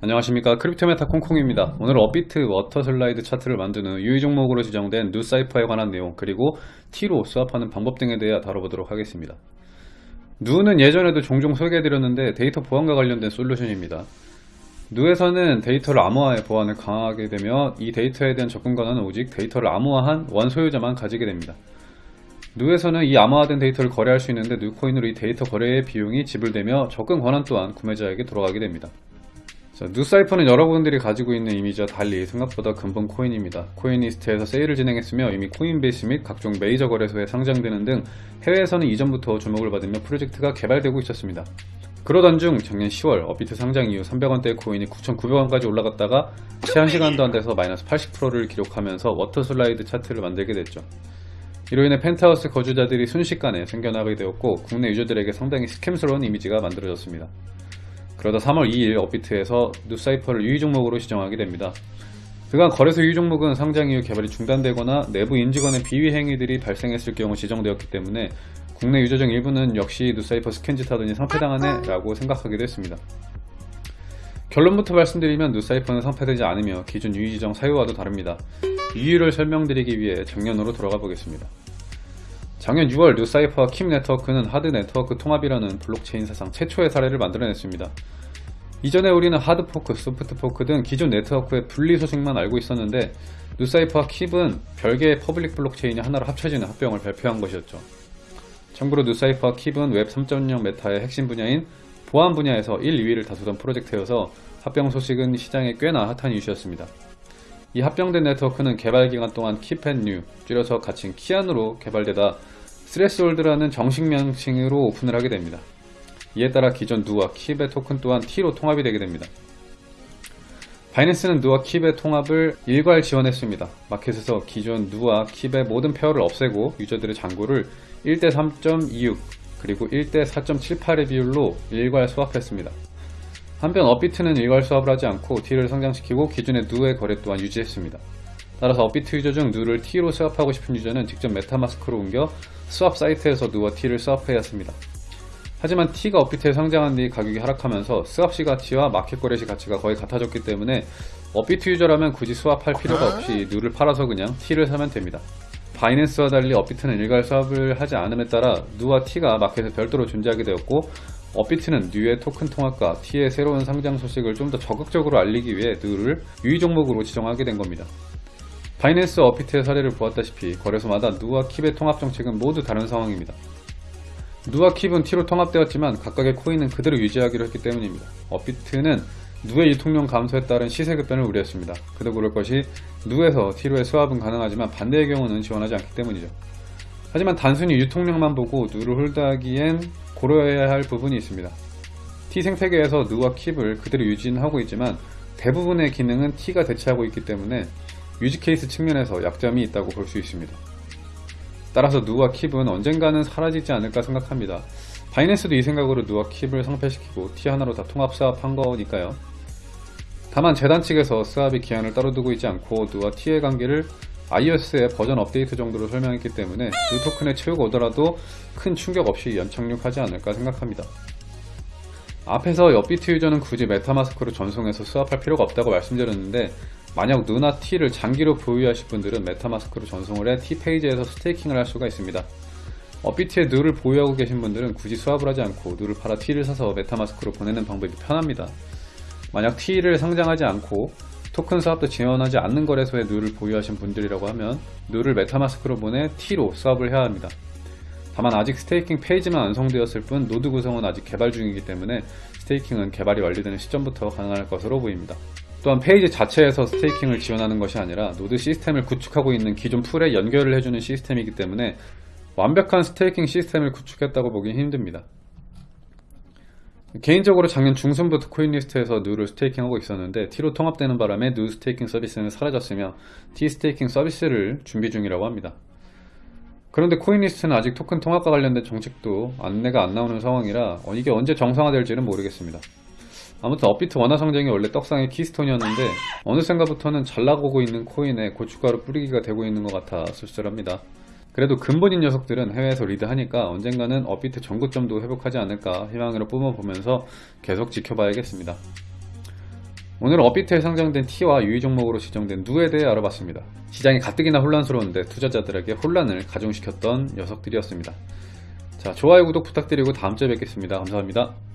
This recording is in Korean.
안녕하십니까. 크립토메타 콩콩입니다. 오늘 업비트 워터 슬라이드 차트를 후 유의 종목으로 지정된 누사이퍼에 관한 내용 그리고 T로 swap하는 방법 등에 대해 다뤄보도록 하겠습니다. 누는 예전에도 종종 소개해드렸는데 데이터 보안과 관련된 솔루션입니다. 누에서는 데이터를 암호화해 보안을 강화하게 되며 이 데이터에 대한 접근 권한은 오직 데이터를 암호화한 원소유자만 가지게 됩니다. 누에서는 이 암호화된 데이터를 거래할 수 있는데 누코인으로 이 데이터 거래의 비용이 지불되며 접근 권한 또한 구매자에게 돌아가게 됩니다 자, 누사이퍼는 여러분들이 가지고 있는 이미지와 달리 생각보다 근본 코인입니다. 코인리스트에서 세일을 진행했으며 이미 코인베이스 및 각종 메이저 거래소에 상장되는 등 해외에서는 이전부터 주목을 받으며 프로젝트가 개발되고 있었습니다. 그러던 중 작년 10월 업비트 상장 이후 300원대의 코인이 9,900원까지 올라갔다가 채 한 시간도 안 돼서 마이너스 80%를 기록하면서 워터슬라이드 차트를 만들게 됐죠. 이로 인해 펜트하우스 거주자들이 순식간에 생겨나게 되었고 국내 유저들에게 상당히 scam스러운 이미지가 만들어졌습니다. 그러다 3월 2일 업비트에서 누사이퍼를 유의 종목으로 지정하게 됩니다. 그간 거래소 유의 종목은 상장 이후 개발이 중단되거나 내부 임직원의 비위 행위들이 발생했을 경우 지정되었기 때문에 국내 유저 중 일부는 역시 누사이퍼 scam짓 하더니 상폐당하네 라고 생각하기도 했습니다. 결론부터 말씀드리면 누사이퍼는 상폐되지 않으며 기존 유의 지정 사유와도 다릅니다. 이유를 설명드리기 위해 작년으로 돌아가 보겠습니다. 작년 6월 뉴사이퍼와 킵 네트워크는 하드 네트워크 통합이라는 블록체인 사상 최초의 사례를 만들어냈습니다. 이전에 우리는 hard fork, soft fork 등 기존 네트워크의 분리 소식만 알고 있었는데 뉴사이퍼와 킵은 별개의 public 블록체인이 하나로 합쳐지는 합병을 발표한 것이었죠. 참고로 뉴사이퍼와 킵은 웹 3.0 메타의 핵심 분야인 보안 분야에서 1, 2위를 다투던 프로젝트여서 합병 소식은 시장에 꽤나 핫한 이슈였습니다. 이 합병된 네트워크는 개발 기간 동안 킵앤뉴 줄여서 가칭 키아누로 개발되다 스레스홀드라는 정식 명칭으로 오픈을 하게 됩니다. 이에 따라 기존 누와 킵의 토큰 또한 T로 통합이 되게 됩니다. 바이낸스는 누와 킵의 통합을 일괄 지원했습니다. 마켓에서 기존 누와 킵의 모든 pair를 없애고 유저들의 잔고를 1대 3.26 그리고 1대 4.78의 비율로 일괄 swap했습니다. 한편 업비트는 일괄 swap을 하지 않고 T를 상장시키고 기존의 누의 거래 또한 유지했습니다. 따라서 업비트 유저 중 누를 T로 swap하고 싶은 유저는 직접 메타마스크로 옮겨 swap 사이트에서 누와 T를 swap해야 합니다. 하지만 T가 업비트에 상장한 뒤 가격이 하락하면서 swap 시 가치와 마켓 거래 시 가치가 거의 같아졌기 때문에 업비트 유저라면 굳이 swap할 필요가 없이 누를 팔아서 그냥 T를 사면 됩니다. 바이낸스와 달리 업비트는 일괄 swap을 하지 않음에 따라 누와 T가 마켓에 별도로 존재하게 되었고 업비트는 뉴의 토큰 통합과 T의 새로운 상장 소식을 좀 더 적극적으로 알리기 위해 누를 유의 종목으로 지정하게 된 겁니다. 바이낸스 업비트의 사례를 보았다시피 거래소마다 누와 킵의 통합 정책은 모두 다른 상황입니다. 누와 킵은 T로 통합되었지만 각각의 코인은 그대로 유지하기로 했기 때문입니다. 업비트는 누의 유통량 감소에 따른 시세 급변을 우려했습니다. 그도 그럴 것이 누에서 T로의 swap은 가능하지만 반대의 경우는 지원하지 않기 때문이죠. 하지만 단순히 유통량만 보고 누를 hold하기엔 고려해야 할 부분이 있습니다. T 생태계에서 누와 킵을 그대로 유지하고 있지만 대부분의 기능은 T가 대체하고 있기 때문에 유지 케이스 측면에서 약점이 있다고 볼 수 있습니다. 따라서 누와 킵은 언젠가는 사라지지 않을까 생각합니다. 바이낸스도 이 생각으로 누와 킵을 상패시키고 T 하나로 다 통합 수합한 거니까요. 다만 재단 측에서 수합의 기한을 따로 두고 있지 않고 누와 T의 관계를 iOS의 버전 업데이트 정도로 설명했기 때문에 누 토큰의 채우가 오더라도 큰 충격 없이 연착륙하지 않을까 생각합니다. 앞에서 업비트 유저는 굳이 MetaMask로 전송해서 스왑할 필요가 없다고 말씀드렸는데 만약 NU나 T를 장기로 보유하실 분들은 MetaMask로 전송을 해 T 페이지에서 staking을 할 수가 있습니다. 업비트에 NU를 보유하고 계신 분들은 굳이 스왑을 하지 않고 NU를 팔아 T를 사서 MetaMask로 보내는 방법이 편합니다. 만약 T를 상장하지 않고 토큰 스왑도 지원하지 않는 거래소에 NU를 보유하신 분들이라고 하면 NU를 MetaMask로 보내 T로 스왑을 해야 합니다. 다만 아직 staking 페이지만 완성되었을 뿐 노드 구성은 아직 개발 중이기 때문에 staking은 개발이 완료되는 시점부터 가능할 것으로 보입니다. 또한 페이지 자체에서 staking을 지원하는 것이 아니라 노드 시스템을 구축하고 있는 기존 풀에 연결을 해주는 시스템이기 때문에 완벽한 staking 시스템을 구축했다고 보긴 힘듭니다. 개인적으로 작년 중순부터 CoinList에서 NU를 staking하고 있었는데 T로 통합되는 바람에 NU staking 서비스는 사라졌으며 T staking 서비스를 준비 중이라고 합니다. 그런데 CoinList는 아직 토큰 통합과 관련된 정책도 안내가 안 나오는 상황이라 이게 언제 정상화될지는 모르겠습니다. 아무튼 업비트 원화 상장이 원래 떡상의 keystone이었는데 어느샌가부터는 잘 나가고 있는 코인에 고춧가루 뿌리기가 되고 있는 것 같아 씁쓸합니다. 그래도 근본인 녀석들은 해외에서 리드하니까 언젠가는 업비트 전고점도 회복하지 않을까 희망을 품어보면서 계속 지켜봐야겠습니다. 오늘은 업비트에 상장된 T와 유의 종목으로 지정된 누에 대해 알아봤습니다. 시장이 가뜩이나 혼란스러운데 투자자들에게 혼란을 가중시켰던 녀석들이었습니다. 자, 좋아요, 구독 부탁드리고 다음주에 뵙겠습니다. 감사합니다.